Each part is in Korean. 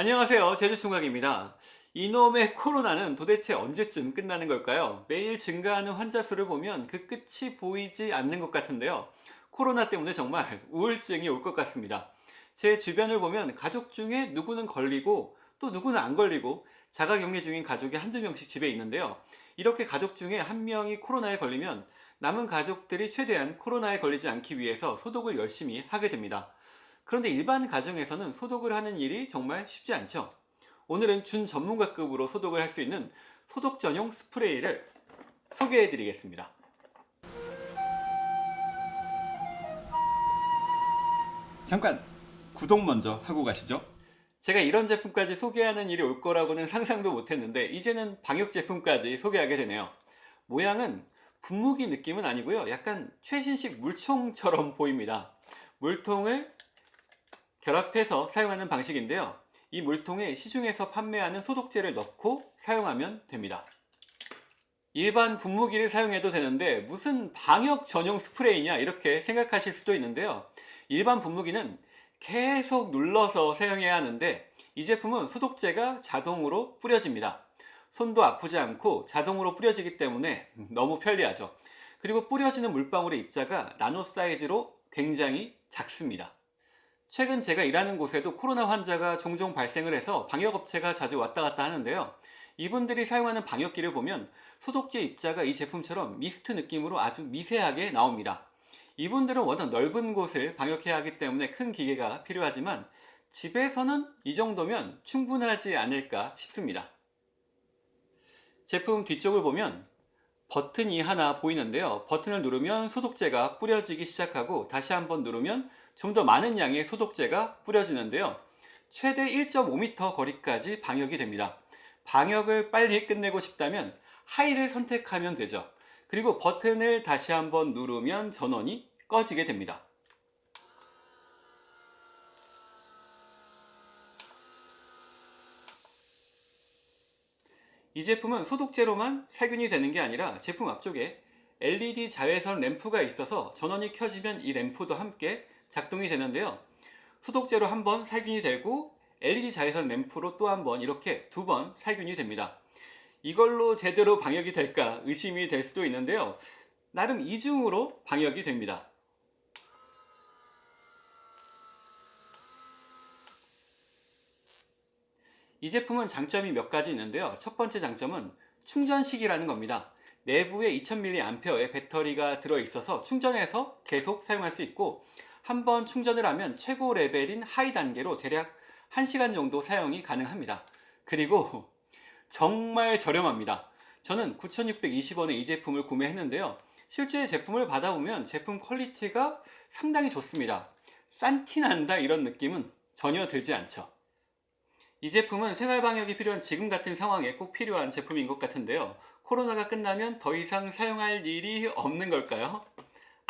안녕하세요. 제주총각입니다. 이놈의 코로나는 도대체 언제쯤 끝나는 걸까요? 매일 증가하는 환자 수를 보면 그 끝이 보이지 않는 것 같은데요. 코로나 때문에 정말 우울증이 올 것 같습니다. 제 주변을 보면 가족 중에 누구는 걸리고 또 누구는 안 걸리고 자가격리 중인 가족이 한두 명씩 집에 있는데요. 이렇게 가족 중에 한 명이 코로나에 걸리면 남은 가족들이 최대한 코로나에 걸리지 않기 위해서 소독을 열심히 하게 됩니다 그런데 일반 가정에서는 소독을 하는 일이 정말 쉽지 않죠. 오늘은 준 전문가급으로 소독을 할 수 있는 소독 전용 스프레이를 소개해 드리겠습니다. 잠깐 구독 먼저 하고 가시죠. 제가 이런 제품까지 소개하는 일이 올 거라고는 상상도 못했는데 이제는 방역 제품까지 소개하게 되네요. 모양은 분무기 느낌은 아니고요. 약간 최신식 물총처럼 보입니다. 물통을 결합해서 사용하는 방식인데요. 이 물통에 시중에서 판매하는 소독제를 넣고 사용하면 됩니다. 일반 분무기를 사용해도 되는데 무슨 방역 전용 스프레이냐 이렇게 생각하실 수도 있는데요. 일반 분무기는 계속 눌러서 사용해야 하는데 이 제품은 소독제가 자동으로 뿌려집니다. 손도 아프지 않고 자동으로 뿌려지기 때문에 너무 편리하죠. 그리고 뿌려지는 물방울의 입자가 나노 사이즈로 굉장히 작습니다. 최근 제가 일하는 곳에도 코로나 환자가 종종 발생을 해서 방역업체가 자주 왔다 갔다 하는데요. 이분들이 사용하는 방역기를 보면 소독제 입자가 이 제품처럼 미스트 느낌으로 아주 미세하게 나옵니다. 이분들은 워낙 넓은 곳을 방역해야 하기 때문에 큰 기계가 필요하지만 집에서는 이 정도면 충분하지 않을까 싶습니다. 제품 뒤쪽을 보면 버튼이 하나 보이는데요. 버튼을 누르면 소독제가 뿌려지기 시작하고 다시 한번 누르면 좀 더 많은 양의 소독제가 뿌려지는데요. 최대 1.5m 거리까지 방역이 됩니다. 방역을 빨리 끝내고 싶다면 하이를 선택하면 되죠. 그리고 버튼을 다시 한번 누르면 전원이 꺼지게 됩니다. 이 제품은 소독제로만 살균이 되는 게 아니라 제품 앞쪽에 LED 자외선 램프가 있어서 전원이 켜지면 이 램프도 함께 작동이 되는데요. 소독제로 한 번 살균이 되고 LED 자외선 램프로 또 한 번 이렇게 두 번 살균이 됩니다. 이걸로 제대로 방역이 될까 의심이 될 수도 있는데요. 나름 이중으로 방역이 됩니다. 이 제품은 장점이 몇 가지 있는데요. 첫 번째 장점은 충전식이라는 겁니다. 내부에 2000mAh의 배터리가 들어있어서 충전해서 계속 사용할 수 있고 한 번 충전을 하면 최고 레벨인 high 단계로 대략 1시간 정도 사용이 가능합니다. 그리고 정말 저렴합니다. 저는 9620원에 이 제품을 구매했는데요. 실제 제품을 받아보면 제품 quality가 상당히 좋습니다. 싼 티 난다 이런 느낌은 전혀 들지 않죠. 이 제품은 생활방역이 필요한 지금 같은 상황에 꼭 필요한 제품인 것 같은데요. 코로나가 끝나면 더 이상 사용할 일이 없는 걸까요?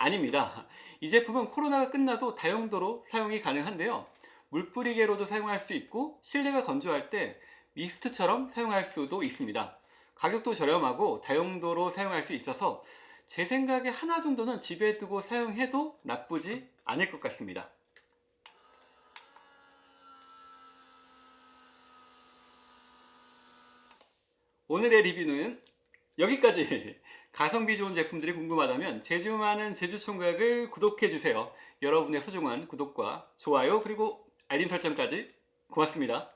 아닙니다. 이 제품은 코로나가 끝나도 다용도로 사용이 가능한데요. 물 뿌리개로도 사용할 수 있고 실내가 건조할 때 미스트처럼 사용할 수도 있습니다. 가격도 저렴하고 다용도로 사용할 수 있어서 제 생각에 하나 정도는 집에 두고 사용해도 나쁘지 않을 것 같습니다. 오늘의 리뷰는 여기까지. 가성비 좋은 제품들이 궁금하다면 제주 많은 제주총각을 구독해주세요. 여러분의 소중한 구독과 좋아요 그리고 알림 설정까지 고맙습니다